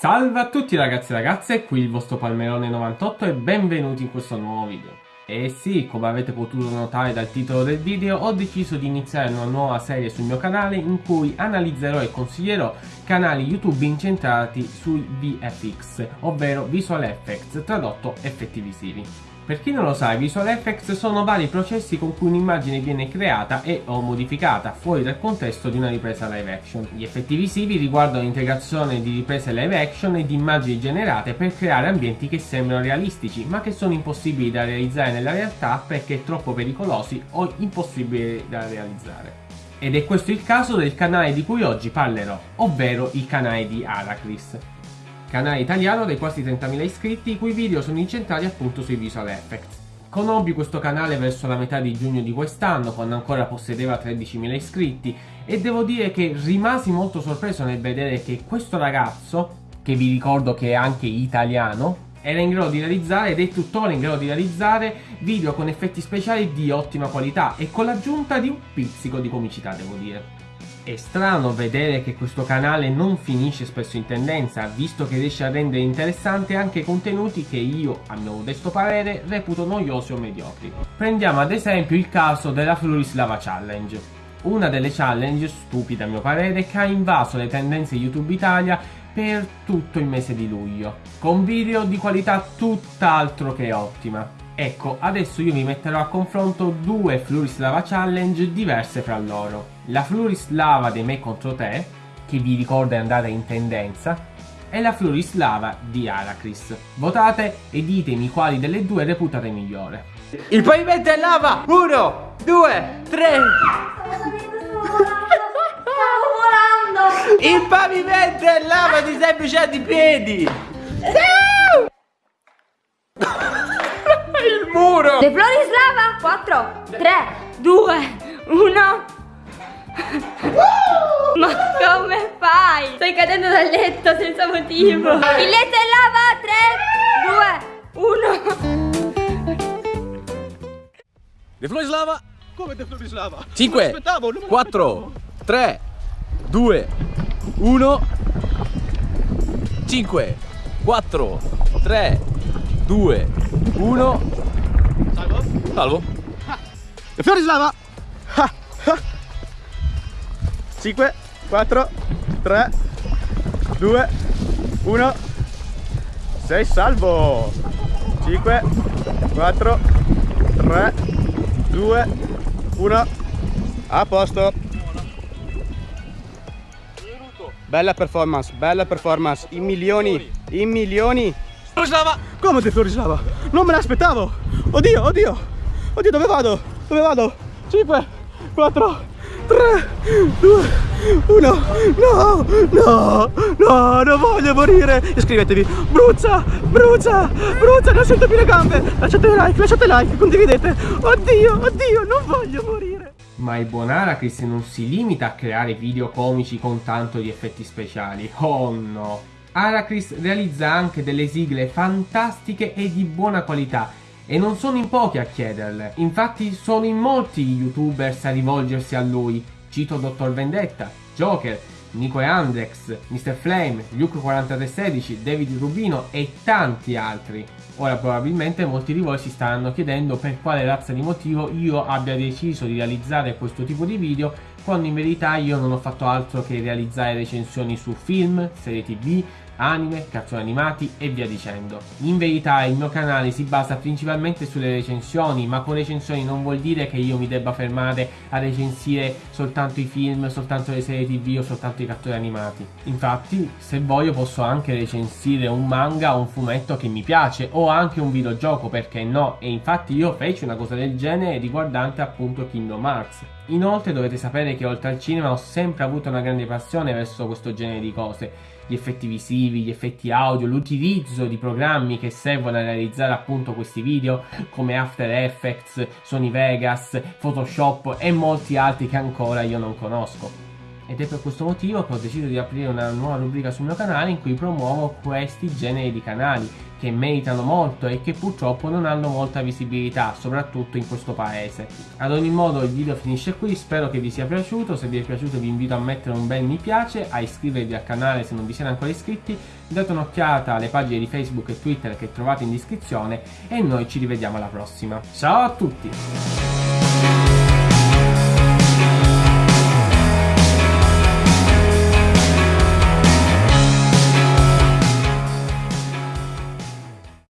Salve a tutti ragazzi e ragazze, qui il vostro Palmerone98 e benvenuti in questo nuovo video. E sì, come avete potuto notare dal titolo del video, ho deciso di iniziare una nuova serie sul mio canale in cui analizzerò e consiglierò canali YouTube incentrati sui VFX, ovvero Visual Effects, tradotto effetti visivi. Per chi non lo sa, i visual effects sono vari processi con cui un'immagine viene creata e o modificata fuori dal contesto di una ripresa live action. Gli effetti visivi riguardano l'integrazione di riprese live action e di immagini generate per creare ambienti che sembrano realistici, ma che sono impossibili da realizzare nella realtà perché troppo pericolosi o impossibili da realizzare. Ed è questo il caso del canale di cui oggi parlerò, ovvero il canale di Aracris canale italiano dai quasi 30.000 iscritti i cui video sono incentrati appunto sui visual effects. Conobbi questo canale verso la metà di giugno di quest'anno, quando ancora possedeva 13.000 iscritti, e devo dire che rimasi molto sorpreso nel vedere che questo ragazzo, che vi ricordo che è anche italiano, era in grado di realizzare ed è tuttora in grado di realizzare video con effetti speciali di ottima qualità e con l'aggiunta di un pizzico di comicità, devo dire. È strano vedere che questo canale non finisce spesso in tendenza, visto che riesce a rendere interessante anche contenuti che io, a mio modesto parere, reputo noiosi o mediocri. Prendiamo ad esempio il caso della Florislava Challenge. Una delle challenge, stupida a mio parere, che ha invaso le tendenze YouTube Italia per tutto il mese di luglio, con video di qualità tutt'altro che ottima. Ecco, adesso io vi metterò a confronto due Florislava Challenge diverse fra loro. La Florislava dei Me contro te, che vi ricorda è andata in tendenza, e la Florislava di Aracris. Votate e ditemi quali delle due reputate migliore. Il pavimento è lava! Uno, due, tre! Stavo volando! Il pavimento è lava, ti sei bruciati i piedi! Muro! Le flori slava! 4, 3, 2, 1. Ma come fai? Stai cadendo dal letto senza motivo. Il letto è lava! 3, 2, 1. De Florislava Come De Florislava? 5 4 3 2 1 5 4 3 2 1 Salvo? De Florislava! 5, 4, 3, 2, 1 Sei salvo! 5, 4, 3, 2, 1 A posto! Bella performance, bella performance, in milioni, in milioni! Florislava Come De Florislava? Non me l'aspettavo! Oddio, oddio! Oddio, dove vado? Dove vado? 5, 4, 3, 2, 1 No, no, no, non voglio morire Iscrivetevi Brucia, brucia, brucia Non sento più le gambe Lasciate like, lasciate like, condividete Oddio, oddio, non voglio morire Ma il buon Aracris non si limita a creare video comici con tanto di effetti speciali. Oh no! Aracris realizza anche delle sigle fantastiche e di buona qualità e non sono in pochi a chiederle. Infatti sono in molti gli youtubers a rivolgersi a lui. Cito Dr. Vendetta, Joker, Nico e Andrex, Mr. Flame, Luke4316, David Rubino e tanti altri. Ora probabilmente molti di voi si staranno chiedendo per quale razza di motivo io abbia deciso di realizzare questo tipo di video quando in verità io non ho fatto altro che realizzare recensioni su film, serie tv, anime, cartoni animati e via dicendo. In verità il mio canale si basa principalmente sulle recensioni, ma con recensioni non vuol dire che io mi debba fermare a recensire soltanto i film, soltanto le serie tv o soltanto i cartoni animati. Infatti, se voglio posso anche recensire un manga o un fumetto che mi piace o anche un videogioco, perché no? E infatti io feci una cosa del genere riguardante appunto Kingdom Hearts. Inoltre dovete sapere che oltre al cinema ho sempre avuto una grande passione verso questo genere di cose gli effetti visivi, gli effetti audio, l'utilizzo di programmi che servono a realizzare appunto questi video come After Effects, Sony Vegas, Photoshop e molti altri che ancora io non conosco. Ed è per questo motivo che ho deciso di aprire una nuova rubrica sul mio canale in cui promuovo questi generi di canali che meritano molto e che purtroppo non hanno molta visibilità, soprattutto in questo paese. Ad ogni modo il video finisce qui, spero che vi sia piaciuto, se vi è piaciuto vi invito a mettere un bel mi piace, a iscrivervi al canale se non vi siete ancora iscritti, date un'occhiata alle pagine di Facebook e Twitter che trovate in descrizione e noi ci rivediamo alla prossima. Ciao a tutti!